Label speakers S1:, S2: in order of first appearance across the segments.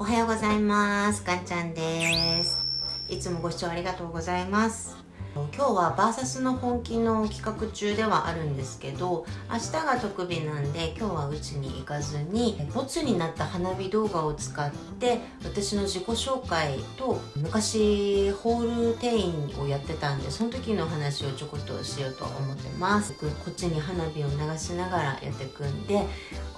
S1: おはようございます。かんちゃんです。いつもご視聴ありがとうございます。今日はバーサスの本気の企画中ではあるんですけど明日が特日なんで今日はうちに行かずにボツになった花火動画を使って私の自己紹介と昔ホール店員をやってたんでその時の話をちょこっとしようと思ってます。こっちに花火を流しながらやっていくんで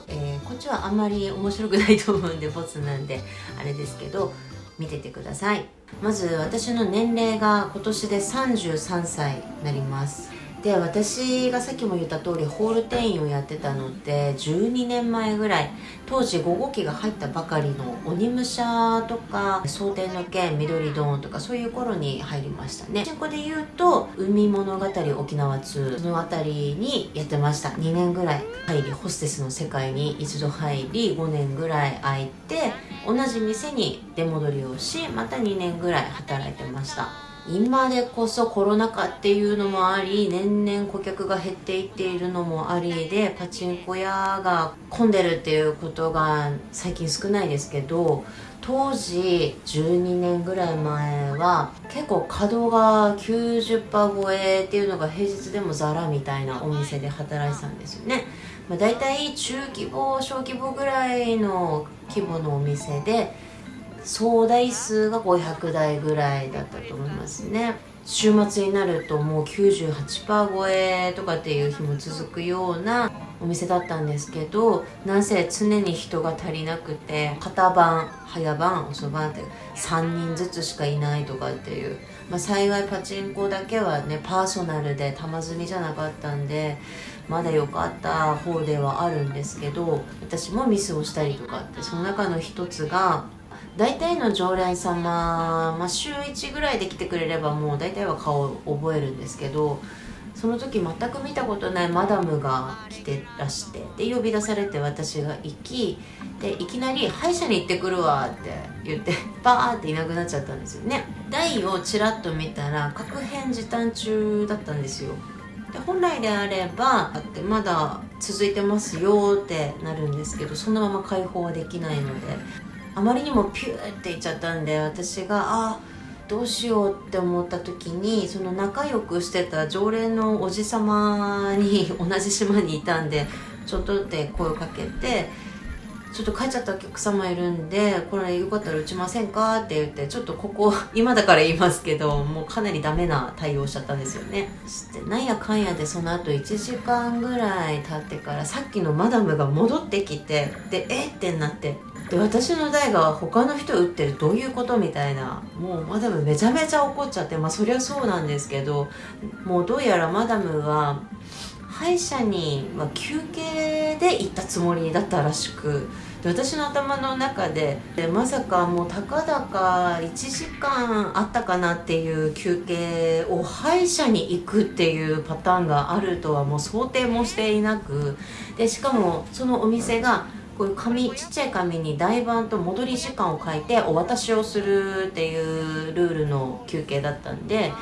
S1: えー、こっちはあんまり面白くないと思うんでボツなんであれですけど見ててください。まず私の年齢が今年で33歳になります。で私がさっきも言った通りホール店員をやってたのって12年前ぐらい。当時5号機が入ったばかりの鬼武者とか蒼天の剣緑ドーンとかそういう頃に入りましたね。ここで言うと海物語沖縄2その辺りにやってました。2年ぐらい入りホステスの世界に一度入り5年ぐらい空いて同じ店に出戻りをしまた2年ぐらい働いてました。今でこそコロナ禍っていうのもあり年々顧客が減っていっているのもありでパチンコ屋が混んでるっていうことが最近少ないですけど当時12年ぐらい前は結構稼働が90%超えっていうのが平日でもザラみたいなお店で働いてたんですよね、まあ、大体中規模小規模ぐらいの規模のお店で総台数が500台ぐらいだったと思いますね。週末になるともう98%超えとかっていう日も続くようなお店だったんですけどなんせ常に人が足りなくて片番早番遅番って3人ずつしかいないとかっていう、まあ、幸いパチンコだけはねパーソナルで玉積みじゃなかったんでまだ良かった方ではあるんですけど私もミスをしたりとかってその中の一つが大体の常連様、まあ、週1ぐらいで来てくれればもう大体は顔を覚えるんですけどその時全く見たことないマダムが来てらしてで呼び出されて私が行きでいきなり「歯医者に行ってくるわ」って言ってバーっていなくなっちゃったんですよね。台をちらっと見たら確変時短中だったんですよ。で本来であればだってまだ続いてますよってなるんですけどそのまま解放はできないので。あまりにもピューっていっちゃったんで私があどうしようって思った時にその仲良くしてた常連のおじさまに 同じ島にいたんでちょっとって声をかけてちょっと帰っちゃったお客様いるんでこれよかったら打ちませんかって言ってちょっとここ 今だから言いますけどもうかなりダメな対応しちゃったんですよね。してなんやかんやでその後1時間ぐらい経ってからさっきのマダムが戻ってきてでえってなってで私の代が他の人打ってるどういうことみたいな。もうマダムめちゃめちゃ怒っちゃってまあそりゃそうなんですけどもうどうやらマダムは歯医者に、まあ、休憩で行ったつもりだったらしくで私の頭の中ででまさかもうたかだか1時間あったかなっていう休憩を歯医者に行くっていうパターンがあるとはもう想定もしていなくでしかもそのお店がこういう紙ちっちゃい紙に台盤と戻り時間を書いてお渡しをするっていうルールの休憩だったんで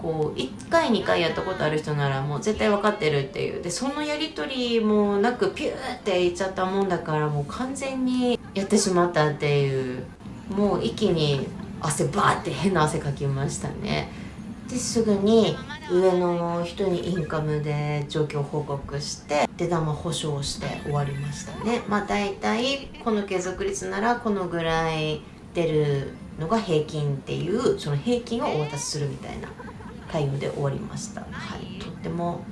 S1: こう1回2回やったことある人ならもう絶対分かってるっていう。でそのやり取りもなくピューっていっちゃったもんだからもう完全にやってしまったっていうもう一気に汗バーって変な汗かきましたね。ですぐに上野の人にインカムで状況報告して出玉保証して終わりましたね。まあ大体この継続率ならこのぐらい出るのが平均っていうその平均をお渡しするみたいな対応で終わりました。はい。とっても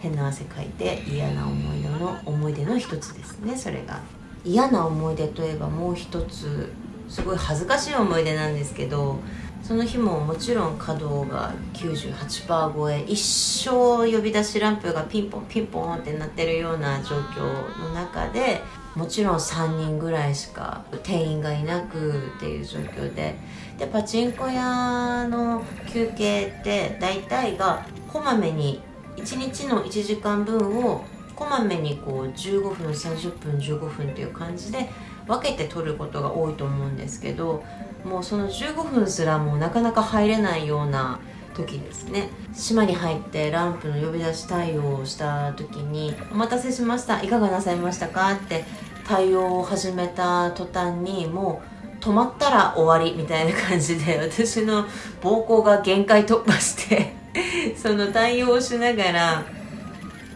S1: 変な汗かいて嫌な思い出の思い出の一つですね。それが。嫌な思い出といえばもう一つすごい恥ずかしい思い出なんですけどその日ももちろん稼働が98%超え一生呼び出しランプがピンポンピンポンってなってるような状況の中でもちろん3人ぐらいしか店員がいなくっていう状況ででパチンコ屋の休憩って大体がこまめに1日の1時間分をこまめにこう15分30分15分っていう感じで分けて取ることが多いと思うんですけどもうその15分すらもうなかなか入れないような時ですね島に入ってランプの呼び出し対応をした時に「お待たせしましたいかがなさいましたか?」って対応を始めた途端にもう止まったら終わりみたいな感じで私の膀胱が限界突破して その対応をしながら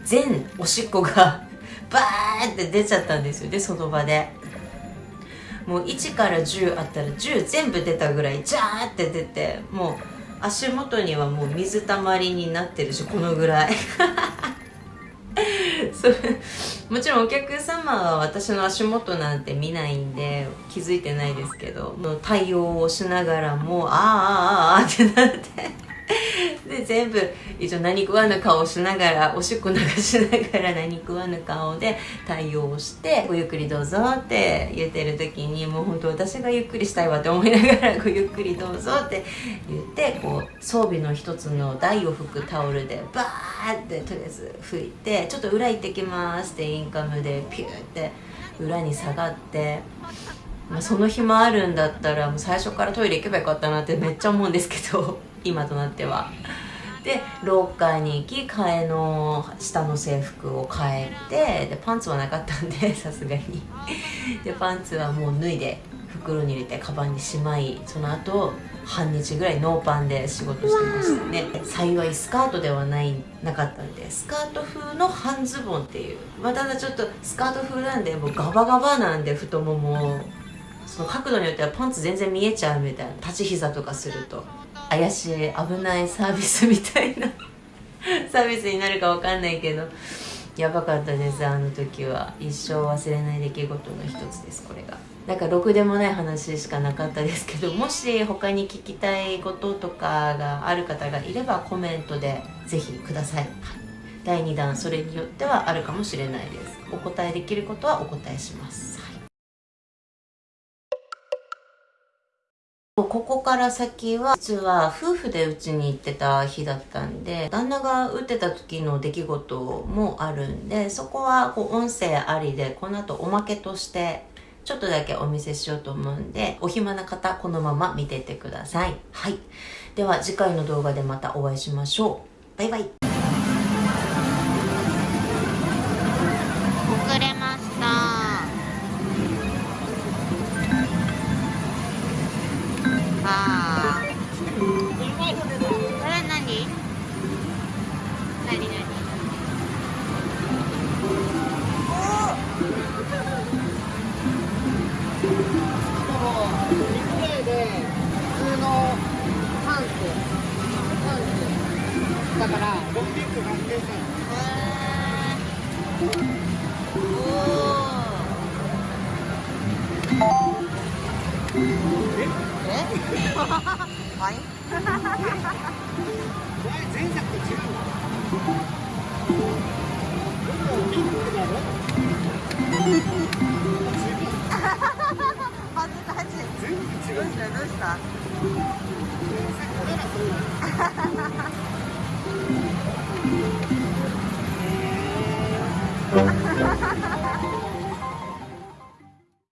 S1: 全おしっこがバーって出ちゃったんですよでその場でもう1から10あったら10全部出たぐらいジャーって出てもう足元にはもう水たまりになってるしこのぐらい。それもちろんお客様は私の足元なんて見ないんで気づいてないですけどもう対応をしながらもうああああああってなって。全部一応何食わぬ顔しながらおしっこ流しながら何食わぬ顔で対応して「ごゆっくりどうぞ」って言ってる時にもう本当私がゆっくりしたいわって思いながら「ごゆっくりどうぞ」って言ってこう装備の一つの台を拭くタオルでバーってとりあえず拭いて「ちょっと裏行ってきます」ってインカムでピューって裏に下がって。まあ、その暇あるんだったらもう最初からトイレ行けばよかったなってめっちゃ思うんですけど今となっては。で廊下に行き替えの下の制服を変えてでパンツはなかったんで さすがに。でパンツはもう脱いで袋に入れてカバンにしまいその後半日ぐらいノーパンで仕事してましたね。幸いスカートではないなかったんでスカート風の半ズボンっていう。まあ、ただちょっとスカート風なんでもうガバガバなんで太ももその角度によってはパンツ全然見えちゃうみたいな立ち膝とかすると怪しい危ないサービスみたいな。サービスになるかわかんないけど。やばかったですあの時は。一生忘れない出来事の一つですこれが。なんかろくでもない話しかなかったですけどもし他に聞きたいこととかがある方がいればコメントでぜひください。第2弾それによってはあるかもしれないです。お答えできることはお答えします。ここから先は実は夫婦でうちに行ってた日だったんで旦那が打ってた時の出来事もあるんでそこはこう音声ありでこの後おまけとしてちょっとだけお見せしようと思うんでお暇な方このまま見ててください。はい。では次回の動画でまたお会いしましょう。バイバイ。
S2: だから。600円はい前作と違う